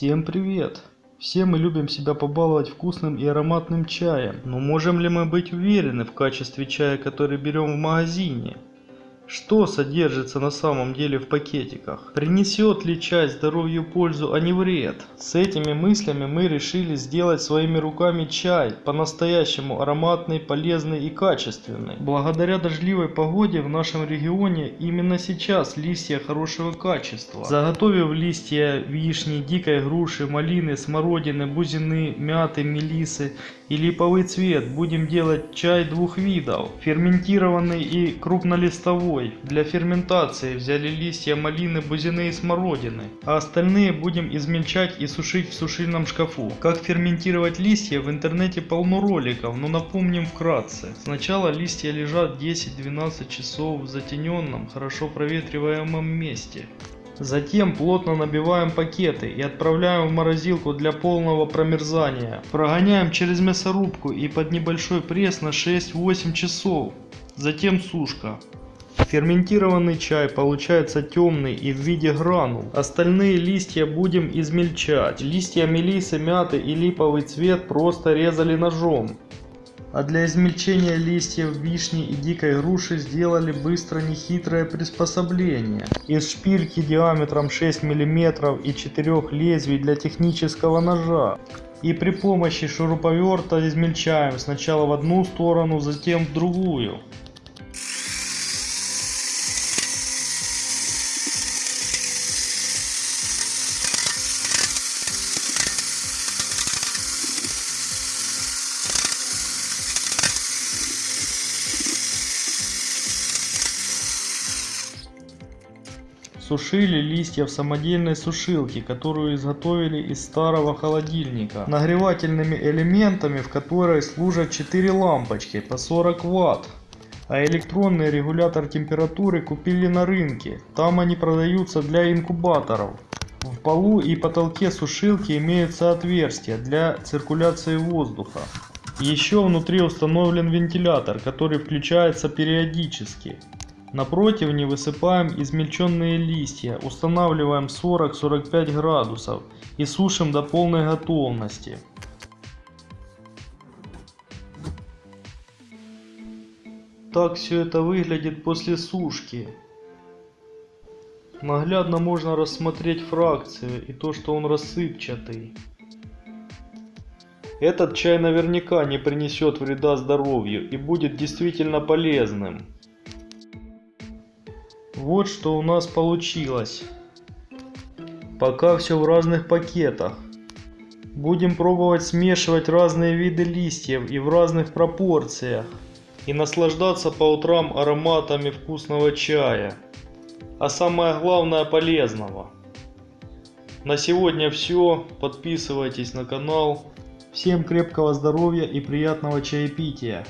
Всем привет! Все мы любим себя побаловать вкусным и ароматным чаем, но можем ли мы быть уверены в качестве чая, который берем в магазине? Что содержится на самом деле в пакетиках? Принесет ли чай здоровью пользу, а не вред? С этими мыслями мы решили сделать своими руками чай, по-настоящему ароматный, полезный и качественный. Благодаря дождливой погоде в нашем регионе именно сейчас листья хорошего качества. Заготовив листья вишни, дикой груши, малины, смородины, бузины, мяты, мелисы и липовый цвет, будем делать чай двух видов. Ферментированный и крупнолистовой. Для ферментации взяли листья малины, бузины и смородины, а остальные будем измельчать и сушить в сушильном шкафу. Как ферментировать листья в интернете полно роликов, но напомним вкратце. Сначала листья лежат 10-12 часов в затененном, хорошо проветриваемом месте. Затем плотно набиваем пакеты и отправляем в морозилку для полного промерзания. Прогоняем через мясорубку и под небольшой пресс на 6-8 часов. Затем сушка. Ферментированный чай получается темный и в виде гранул. Остальные листья будем измельчать. Листья мелисы, мяты и липовый цвет просто резали ножом. А для измельчения листьев вишни и дикой груши сделали быстро нехитрое приспособление. Из шпильки диаметром 6 мм и 4 лезвий для технического ножа. И при помощи шуруповерта измельчаем сначала в одну сторону, затем в другую. Сушили листья в самодельной сушилке, которую изготовили из старого холодильника. Нагревательными элементами в которой служат 4 лампочки по 40 Вт. А электронный регулятор температуры купили на рынке. Там они продаются для инкубаторов. В полу и потолке сушилки имеются отверстия для циркуляции воздуха. Еще внутри установлен вентилятор, который включается периодически. На противне высыпаем измельченные листья, устанавливаем 40-45 градусов и сушим до полной готовности. Так все это выглядит после сушки. Наглядно можно рассмотреть фракцию и то, что он рассыпчатый. Этот чай наверняка не принесет вреда здоровью и будет действительно полезным. Вот что у нас получилось. Пока все в разных пакетах. Будем пробовать смешивать разные виды листьев и в разных пропорциях. И наслаждаться по утрам ароматами вкусного чая. А самое главное полезного. На сегодня все. Подписывайтесь на канал. Всем крепкого здоровья и приятного чаепития.